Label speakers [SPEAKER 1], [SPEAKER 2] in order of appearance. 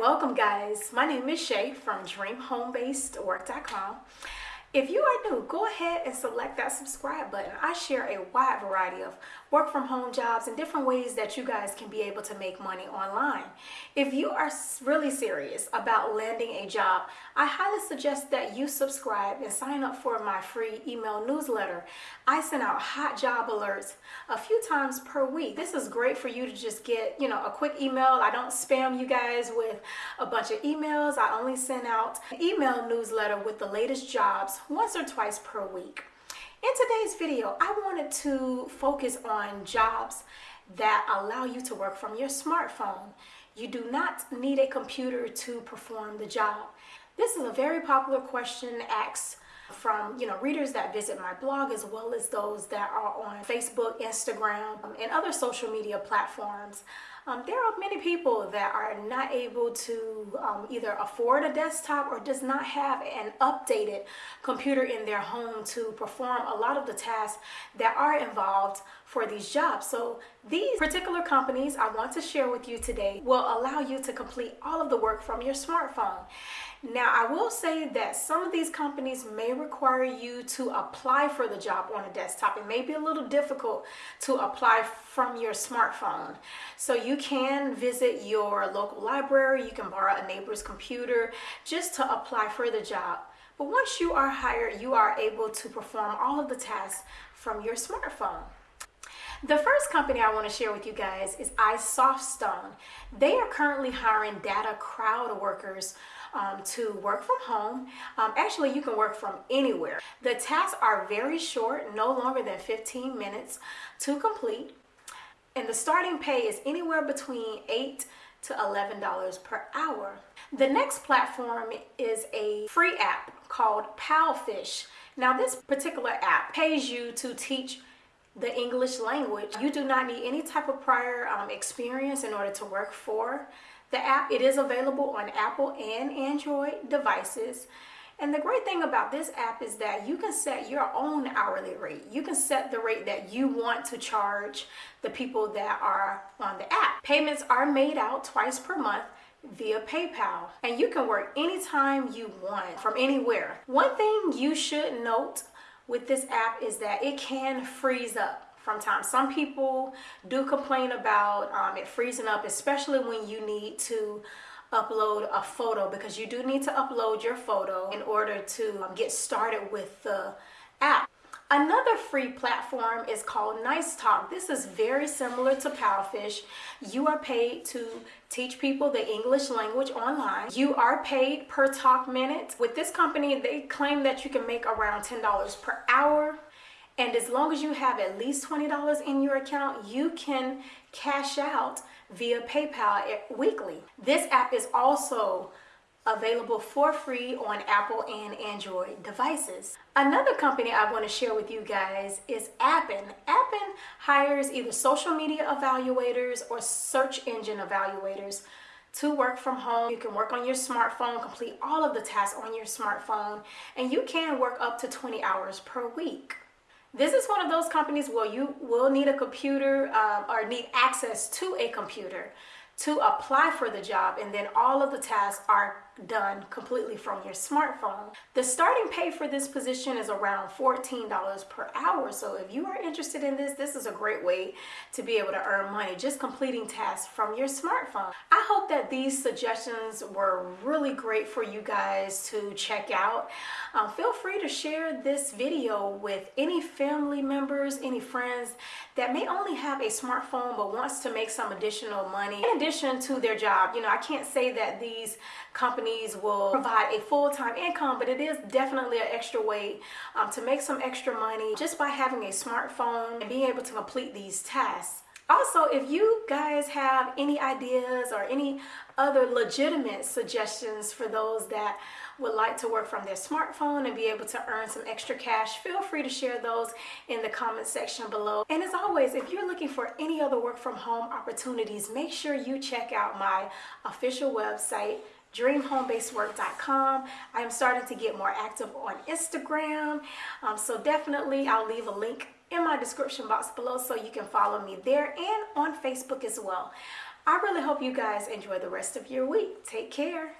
[SPEAKER 1] welcome guys. My name is Shay from dreamhomebasedwork.com. If you are new, go ahead and select that subscribe button. I share a wide variety of work from home jobs and different ways that you guys can be able to make money online. If you are really serious about landing a job, I highly suggest that you subscribe and sign up for my free email newsletter. I send out hot job alerts a few times per week. This is great for you to just get, you know, a quick email. I don't spam you guys with a bunch of emails. I only send out an email newsletter with the latest jobs once or twice per week. In today's video, I wanted to focus on jobs that allow you to work from your smartphone. You do not need a computer to perform the job. This is a very popular question asked from you know readers that visit my blog as well as those that are on Facebook, Instagram, and other social media platforms. Um, there are many people that are not able to um, either afford a desktop or does not have an updated computer in their home to perform a lot of the tasks that are involved for these jobs. So these particular companies I want to share with you today will allow you to complete all of the work from your smartphone. Now, I will say that some of these companies may require you to apply for the job on a desktop. It may be a little difficult to apply from your smartphone. So you can visit your local library, you can borrow a neighbor's computer just to apply for the job. But once you are hired, you are able to perform all of the tasks from your smartphone. The first company I want to share with you guys is iSoftStone. They are currently hiring data crowd workers um, to work from home. Um, actually, you can work from anywhere. The tasks are very short, no longer than 15 minutes to complete. And the starting pay is anywhere between 8 to $11 per hour. The next platform is a free app called Palfish. Now this particular app pays you to teach the English language. You do not need any type of prior um, experience in order to work for the app, it is available on Apple and Android devices. And the great thing about this app is that you can set your own hourly rate. You can set the rate that you want to charge the people that are on the app. Payments are made out twice per month via PayPal and you can work anytime you want from anywhere. One thing you should note with this app is that it can freeze up from time. Some people do complain about um, it freezing up, especially when you need to upload a photo because you do need to upload your photo in order to um, get started with the app. Another free platform is called Nice Talk. This is very similar to Palfish. You are paid to teach people the English language online. You are paid per talk minute. With this company, they claim that you can make around $10 per hour and as long as you have at least $20 in your account, you can cash out via PayPal weekly. This app is also available for free on Apple and Android devices. Another company I want to share with you guys is Appen. Appen hires either social media evaluators or search engine evaluators to work from home. You can work on your smartphone, complete all of the tasks on your smartphone, and you can work up to 20 hours per week. This is one of those companies where you will need a computer um, or need access to a computer to apply for the job and then all of the tasks are done completely from your smartphone. The starting pay for this position is around $14 per hour. So if you are interested in this, this is a great way to be able to earn money, just completing tasks from your smartphone. I hope that these suggestions were really great for you guys to check out. Um, feel free to share this video with any family members, any friends that may only have a smartphone but wants to make some additional money in addition to their job. You know, I can't say that these companies will provide a full-time income, but it is definitely an extra way um, to make some extra money just by having a smartphone and being able to complete these tasks. Also, if you guys have any ideas or any other legitimate suggestions for those that would like to work from their smartphone and be able to earn some extra cash, feel free to share those in the comment section below. And as always, if you're looking for any other work from home opportunities, make sure you check out my official website, dreamhomebasedwork.com. I am starting to get more active on Instagram. Um, so definitely I'll leave a link in my description box below so you can follow me there and on Facebook as well. I really hope you guys enjoy the rest of your week. Take care.